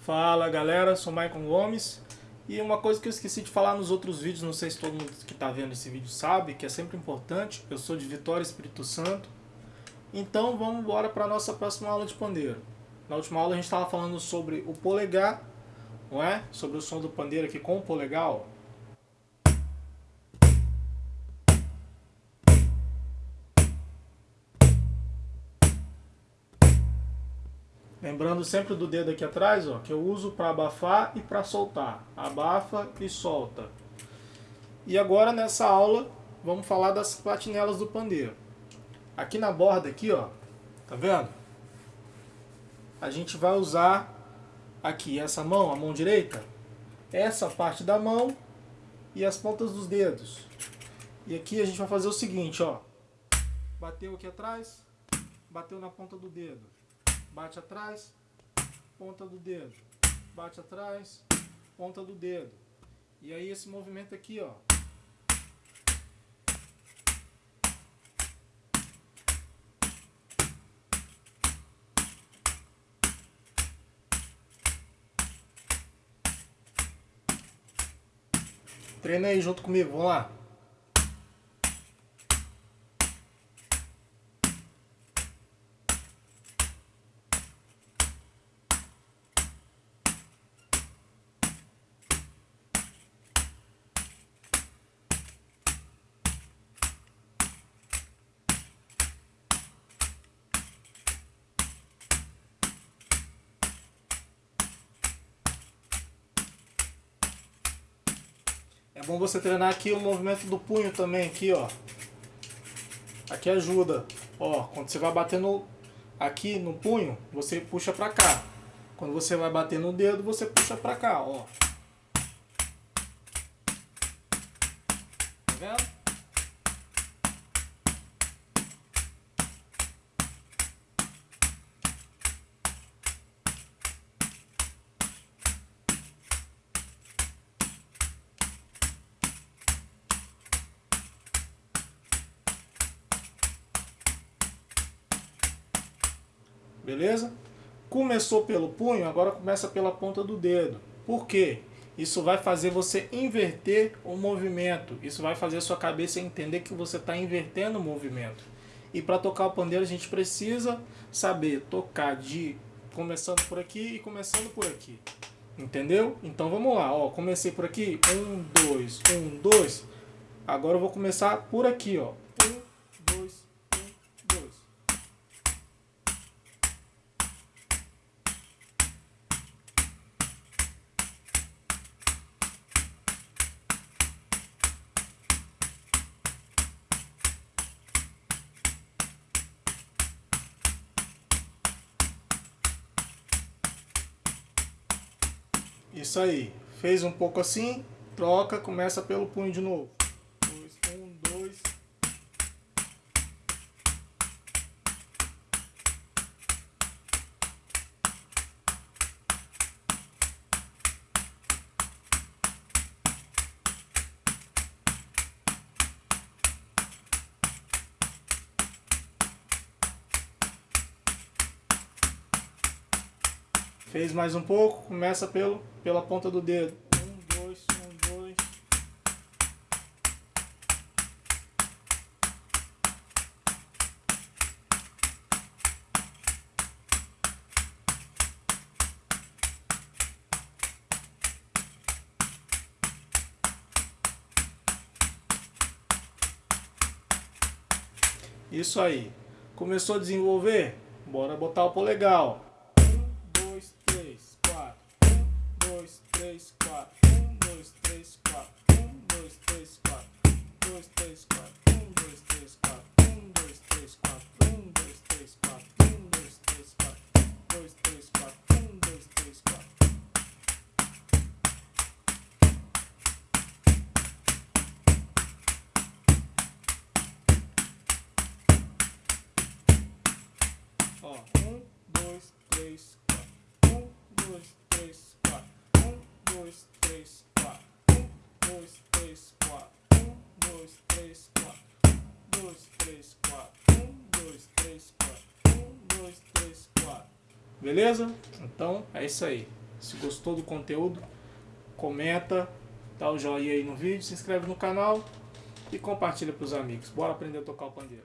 Fala galera, sou Maicon Gomes e uma coisa que eu esqueci de falar nos outros vídeos, não sei se todo mundo que está vendo esse vídeo sabe, que é sempre importante, eu sou de Vitória Espírito Santo, então vamos embora para a nossa próxima aula de pandeiro. Na última aula a gente estava falando sobre o polegar, não é? Sobre o som do pandeiro aqui com o polegar, ó. Lembrando sempre do dedo aqui atrás, ó, que eu uso para abafar e para soltar. Abafa e solta. E agora nessa aula vamos falar das platinelas do pandeiro. Aqui na borda aqui, ó, tá vendo? A gente vai usar aqui essa mão, a mão direita, essa parte da mão e as pontas dos dedos. E aqui a gente vai fazer o seguinte, ó. Bateu aqui atrás, bateu na ponta do dedo bate atrás, ponta do dedo, bate atrás, ponta do dedo. E aí esse movimento aqui, ó. Treina aí junto comigo, vamos lá. É bom você treinar aqui o movimento do punho também, aqui, ó. Aqui ajuda. Ó, quando você vai bater no, aqui no punho, você puxa pra cá. Quando você vai bater no dedo, você puxa pra cá, ó. Tá vendo? Beleza? Começou pelo punho, agora começa pela ponta do dedo. Por quê? Isso vai fazer você inverter o movimento. Isso vai fazer sua cabeça entender que você está invertendo o movimento. E para tocar o pandeiro a gente precisa saber tocar de começando por aqui e começando por aqui. Entendeu? Então vamos lá. Ó, comecei por aqui. Um, dois, um, dois. Agora eu vou começar por aqui. Ó. Um, dois, Isso aí. Fez um pouco assim, troca, começa pelo punho de novo. Fez mais um pouco, começa pelo, pela ponta do dedo. Um, dois, um, dois. Isso aí. Começou a desenvolver? Bora botar o polegar, dois, três, quatro. Um, dois, três, quatro. Um, dois, três, quatro. Dois, três, quatro. Um, dois, três, quatro. Um, dois, três, quatro. Um, dois, três, quatro. Um, dois, três, quatro. Dois, três, quatro. Um, dois, três, quatro. Ó, um, dois, três, quatro. Um, dois, três, quatro dois, três, quatro. Um, dois, três, quatro. Um, dois, três, quatro. Um, dois, três, quatro. Um, dois, três, quatro. Um, dois, três, quatro. Beleza? Então é isso aí. Se gostou do conteúdo, comenta, dá o joinha aí no vídeo, se inscreve no canal e compartilha para os amigos. Bora aprender a tocar o pandeiro.